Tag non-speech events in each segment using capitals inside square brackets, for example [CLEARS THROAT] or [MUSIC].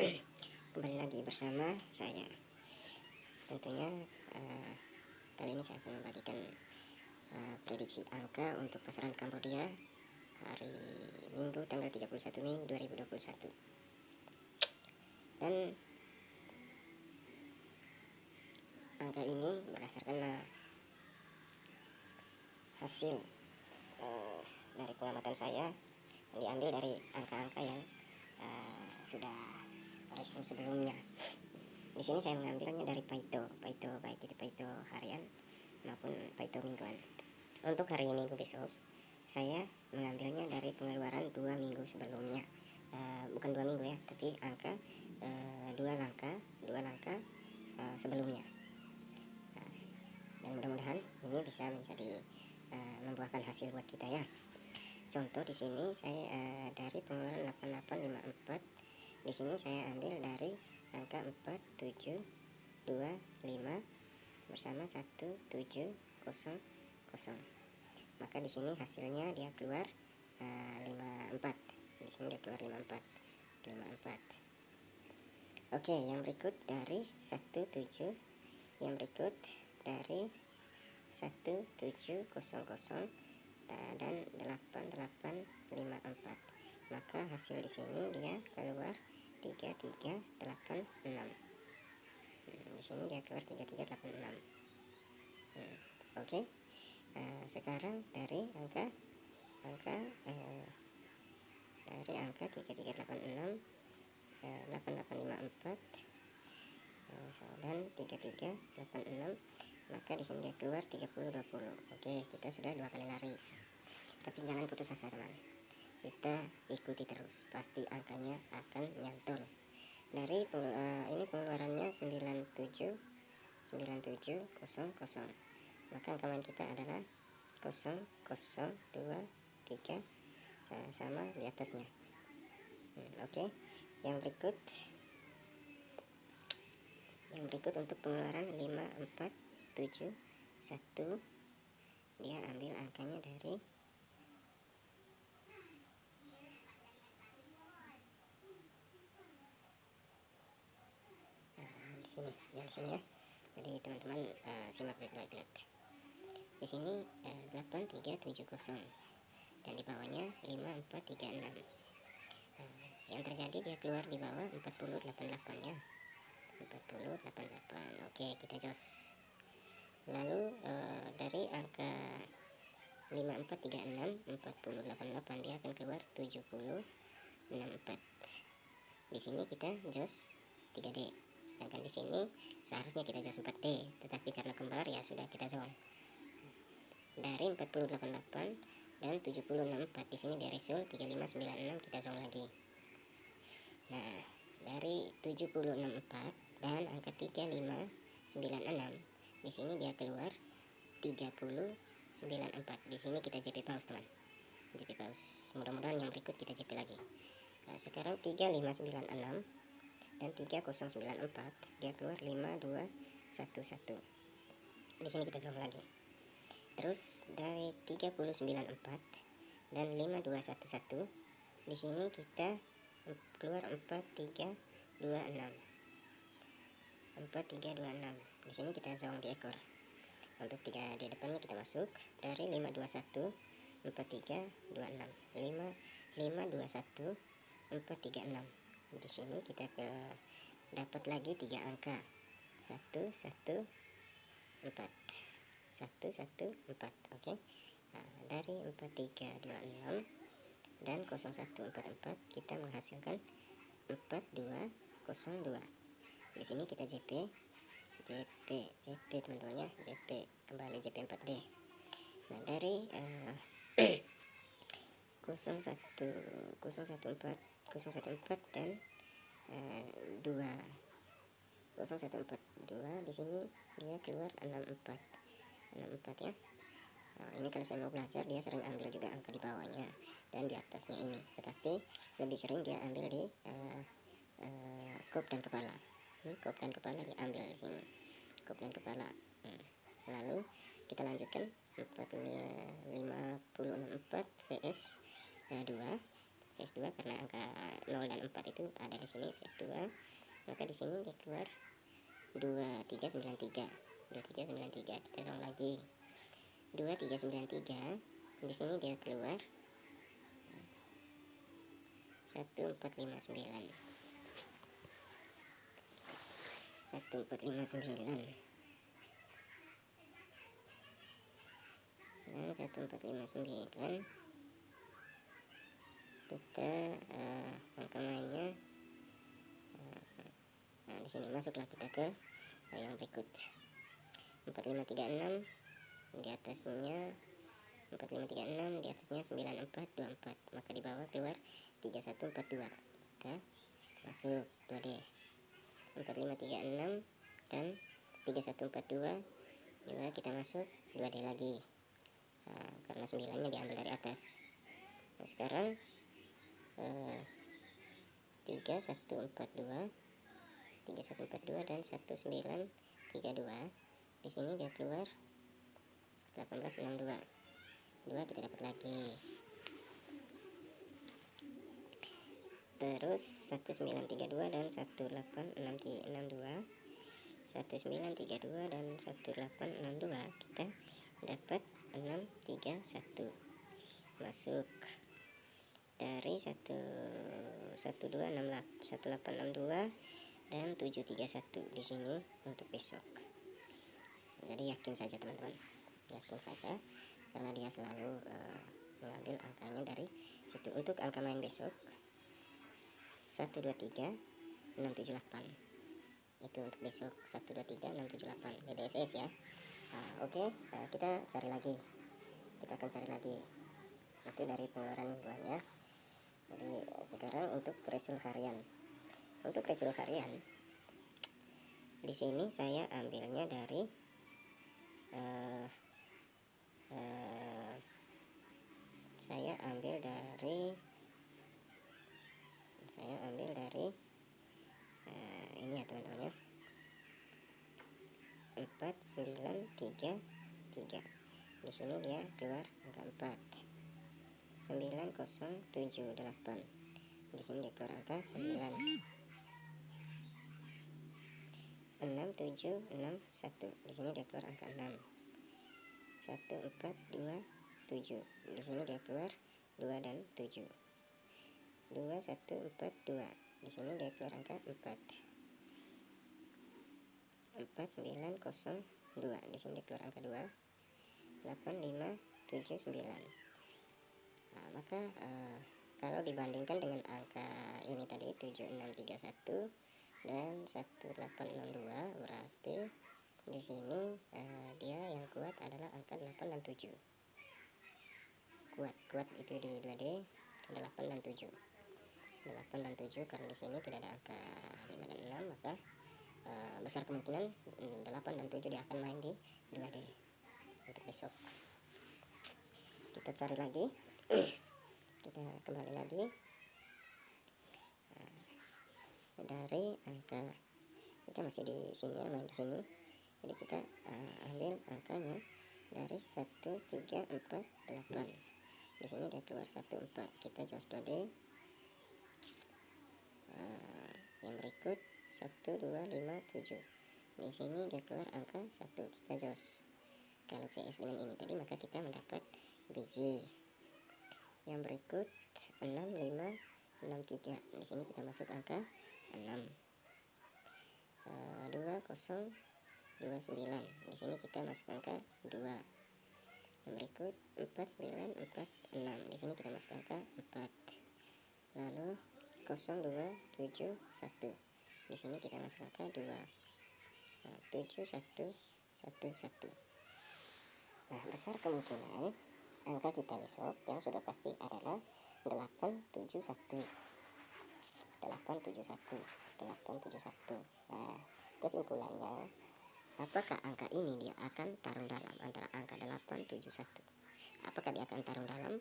[CLEARS THROAT] kembali lagi bersama saya. Tentunya uh, kali ini saya akan membagikan uh, prediksi angka untuk pasaran Kambodia hari Minggu tanggal 31 Mei 2021 dan angka ini berdasarkan uh, hasil uh, dari pengamatan saya yang diambil dari angka-angka yang uh, sudah resume sebelumnya. Di sini saya mengambilnya dari Paito Paito baik itu Paito harian maupun Paito mingguan. Untuk hari minggu besok saya mengambilnya dari pengeluaran dua minggu sebelumnya. Uh, bukan dua minggu ya tapi angka uh, dua langkah dua langkah uh, sebelumnya. Dan mudah-mudahan ini bisa menjadi uh, membuahkan hasil buat kita ya. Contoh di sini saya uh, dari pengeluaran 8854 di sini saya ambil dari angka 4725 bersama 1700 maka di sini hasilnya dia keluar uh, 54 di sini dia keluar 54 54 oke yang berikut dari 17 yang berikut dari 1700 dan 8854 maka hasil di sini dia keluar 3386 hmm, di sini dia keluar 3386 hmm, oke. Okay. uh, eh, sekarang dari angka angka uh, dari angka 3386 uh, 8854 uh, dan 3386 maka di sini dia keluar 3020 oke kita sudah dua kali lari. Tapi jangan putus asa teman kita ikuti terus. Pasti angkanya akan nyantol. Dari uh, ini pengeluarannya 97 9700 maka angka main kita adalah 0023 sama di atasnya. Hmm, oke. Okay. yang berikut. Yang berikut untuk pengeluaran 5471 dia ambil angkanya dari sini yang sini ya. Jadi teman-teman uh, simak baik-baik di sini uh, 8370 dan di bawahnya 5436 uh, yang terjadi dia keluar di bawah 4088 ya. 4088 oke kita jos. Lalu uh, dari angka 5436 4088 dia akan keluar 7064 di sini kita jos 3D sedangkan di sini seharusnya kita zone 4D tetapi karena kembar ya sudah kita zone dari 4088 dan 764 di sini dari resul 3596 kita zone lagi. Nah dari 764 dan angka 3596 di sini dia keluar 3094 di sini kita JP pause teman. JP pause. Mudah-mudahan yang berikut kita JP lagi. Nah, sekarang 3596 dan 3094 dia keluar 5211 di sini kita coba lagi. Terus dari 3094 dan 5211 di sini kita keluar 4326 4326 di sini kita zong di ekor. Untuk tiga di depannya kita masuk. Dari 521 4326 5 521 436 di sini kita ke dapat lagi tiga angka. Satu satu empat. Satu satu empat oke? Nah, dari empat tiga dua enam dan kosong satu empat empat kita menghasilkan empat dua kosong dua. Di sini kita JP JP JP teman-teman JP kembali JP 4D nah dari uh, [CLEARS THROAT] 01 014 014 dan eh, 2 0142 di sini dia keluar 64 64 ya. Nah, ini kalau saya mau belajar dia sering ambil juga angka di bawahnya dan di atasnya ini. Tetapi lebih sering dia ambil di uh, uh, kop dan kepala. Ini kop dan kepala diambil di sini. Kop dan kepala. Hmm. lalu kita lanjutkan. 4 564 vs uh, 2 VS2 karena angka 0 dan 4 itu ada di sini VS2 maka di sini dia keluar 2393 2393 kita song lagi. 2393 di sini dia keluar 1459 1459 dan 1459 kita uh, angka mainnya. Uh, nah di sini masuklah kita ke yang berikut. 4536 di atasnya 4536 di atasnya 9424 maka di bawah keluar 3142 kita masuk 2D 4536 dan 3142 juga kita masuk 2D lagi karena 9 nya diambil dari atas. Nah, sekarang 3142 3142 dan 1932 di sini dia keluar 1862 2 kita dapat lagi. Terus 1932 dan 1862 1932 dan 1862 kita dapat 631 masuk. Dari 1 1862 dan 731 di sini untuk besok. Jadi yakin saja teman-teman. Yakin saja karena dia selalu uh, mengambil angkanya dari situ. Untuk angka main besok 123 678 itu untuk besok 123 678 BDFS ya uh, oke okay, uh, kita cari lagi. Kita akan cari lagi. Itu dari pengeluaran mingguannya jadi sekarang untuk resul harian. Untuk resul harian di sini saya ambilnya dari uh, uh, saya ambil dari saya ambil dari uh, ini ya teman-teman ya 4933 di sini dia keluar angka 4 9078 di sini dia keluar angka 9 6761 di sini dia keluar angka 6 1427 di sini dia keluar 2 dan 7 2142 di sini dia keluar angka 4 4902 di sini keluar angka 2 8579 nah maka uh, kalau dibandingkan dengan angka ini tadi 7631 dan 1862 berarti di sini uh, dia yang kuat adalah angka 8 dan 7 kuat kuat itu di 2D 8 dan 7 8 dan 7 karena di sini tidak ada angka 5 dan 6 maka uh, besar kemungkinan 8 dan 7 dia akan main di 2D untuk besok. Kita cari lagi. [CLEARS THROAT] Kita kembali lagi. Nah, dari angka kita masih di sini ya main di sini. Jadi kita uh, ambil angkanya dari 1348 di sini dia keluar 14 kita jos 2D uh, yang berikut 1257 di sini dia keluar angka 1 kita jos. Kalau VS dengan ini tadi maka kita mendapat biji yang berikut 6 5 6 3 di sini kita masuk angka 6 uh, 2 0 2 9 di sini kita masuk angka 2 yang berikut 4 9 4 6 di sini kita masuk angka 4 lalu 0 2 7 1 di sini kita masuk angka 2 nah, 7 1 1 1 nah besar kemungkinan angka kita besok yang sudah pasti adalah 871 871 871 nah kesimpulannya apakah angka ini dia akan tarung dalam antara angka 871 apakah dia akan tarung dalam?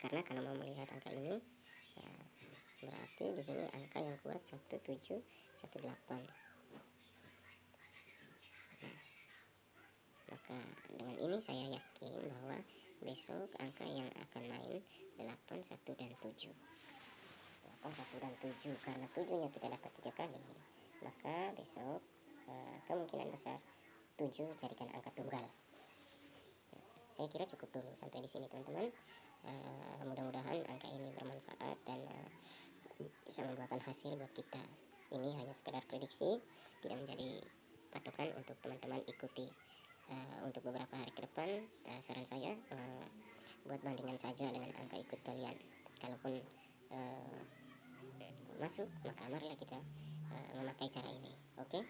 Karena kalau mau melihat angka ini ya, berarti di sini angka yang kuat 1718 nah maka dengan ini saya yakin bahwa besok angka yang akan main 8 1 dan 7 8 1 dan 7 karena 7 nya kita dapat tiga kali. Maka besok uh, kemungkinan besar 7 jadikan angka tunggal. Saya kira cukup dulu sampai di sini teman-teman. Uh, mudah-mudahan angka ini bermanfaat dan uh, bisa membuahkan hasil buat kita. Ini hanya sekedar prediksi tidak menjadi patokan untuk teman-teman ikuti uh, untuk beberapa hari ke depan. Uh, saran saya uh, buat bandingan saja dengan angka ikut kalian. Kalaupun uh, masuk maka marilah kita uh, memakai cara ini. Oke? Okay?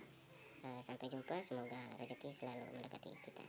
uh, sampai jumpa semoga rezeki selalu mendekati kita